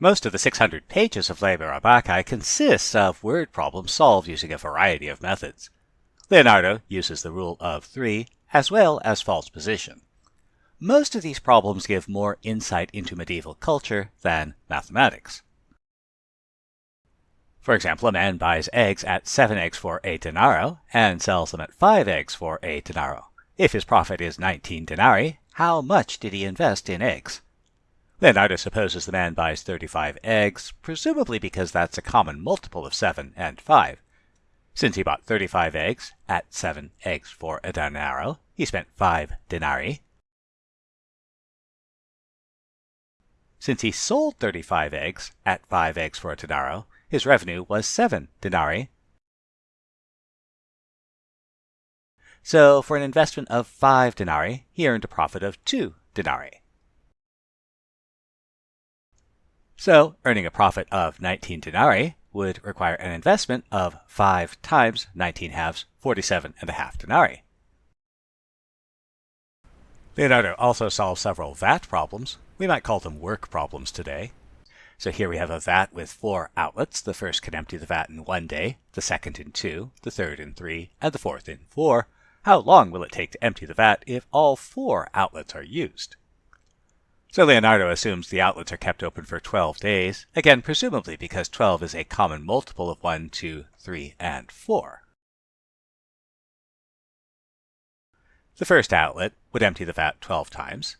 Most of the 600 pages of Liber Abaci consists of word problems solved using a variety of methods. Leonardo uses the rule of three as well as false position. Most of these problems give more insight into medieval culture than mathematics. For example, a man buys eggs at 7 eggs for a denaro and sells them at 5 eggs for a denaro. If his profit is 19 denarii, how much did he invest in eggs? Leonardo supposes the man buys 35 eggs, presumably because that's a common multiple of 7 and 5. Since he bought 35 eggs at 7 eggs for a denaro, he spent 5 denarii. Since he sold 35 eggs at 5 eggs for a denaro, his revenue was 7 denarii. So for an investment of 5 denarii, he earned a profit of 2 denarii. So, earning a profit of 19 denarii would require an investment of 5 times 19 halves, 47 and a half denarii. Leonardo also solved several VAT problems. We might call them work problems today. So here we have a vat with four outlets. The first can empty the vat in one day, the second in two, the third in three, and the fourth in four. How long will it take to empty the vat if all four outlets are used? So Leonardo assumes the outlets are kept open for 12 days, again presumably because 12 is a common multiple of 1, 2, 3, and 4. The first outlet would empty the vat 12 times.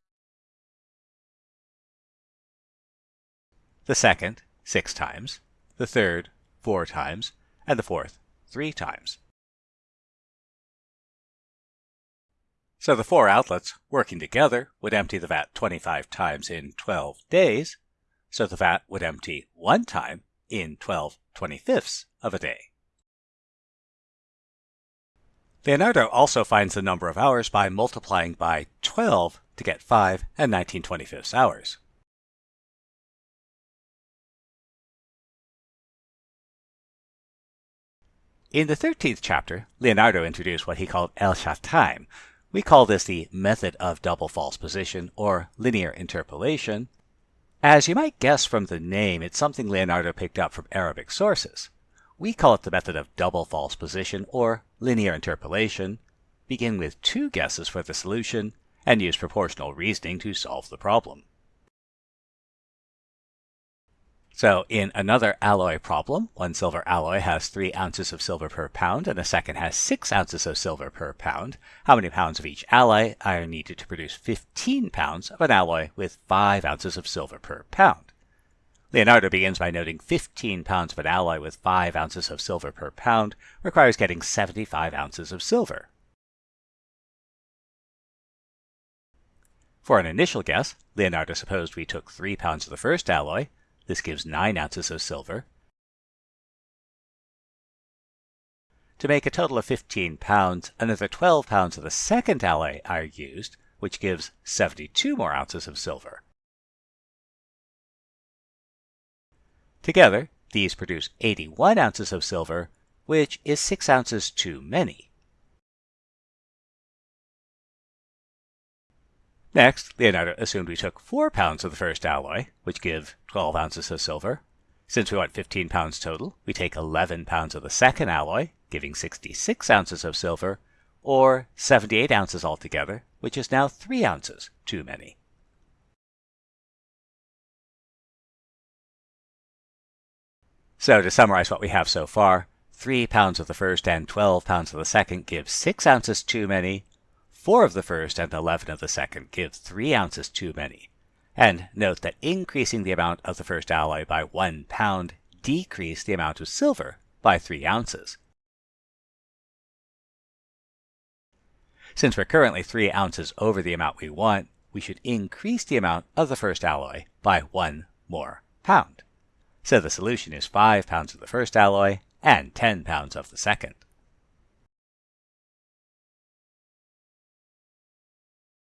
The second, 6 times. The third, 4 times. And the fourth, 3 times. So the four outlets, working together, would empty the vat 25 times in 12 days, so the vat would empty one time in 12 25ths of a day. Leonardo also finds the number of hours by multiplying by 12 to get 5 and 19 25ths hours. In the 13th chapter, Leonardo introduced what he called elchataym, we call this the method of double false position or linear interpolation. As you might guess from the name, it's something Leonardo picked up from Arabic sources. We call it the method of double false position or linear interpolation, begin with two guesses for the solution, and use proportional reasoning to solve the problem. So in another alloy problem, one silver alloy has 3 ounces of silver per pound and the second has 6 ounces of silver per pound. How many pounds of each alloy are needed to produce 15 pounds of an alloy with 5 ounces of silver per pound? Leonardo begins by noting 15 pounds of an alloy with 5 ounces of silver per pound requires getting 75 ounces of silver. For an initial guess, Leonardo supposed we took 3 pounds of the first alloy, this gives 9 ounces of silver. To make a total of 15 pounds, another 12 pounds of the second alloy are used, which gives 72 more ounces of silver. Together, these produce 81 ounces of silver, which is 6 ounces too many. Next, Leonardo assumed we took 4 pounds of the first alloy, which give 12 ounces of silver. Since we want 15 pounds total, we take 11 pounds of the second alloy, giving 66 ounces of silver, or 78 ounces altogether, which is now 3 ounces too many. So to summarize what we have so far, 3 pounds of the first and 12 pounds of the second give 6 ounces too many, 4 of the first and 11 of the second give 3 ounces too many. And note that increasing the amount of the first alloy by 1 pound decreased the amount of silver by 3 ounces. Since we're currently 3 ounces over the amount we want, we should increase the amount of the first alloy by 1 more pound. So the solution is 5 pounds of the first alloy and 10 pounds of the second.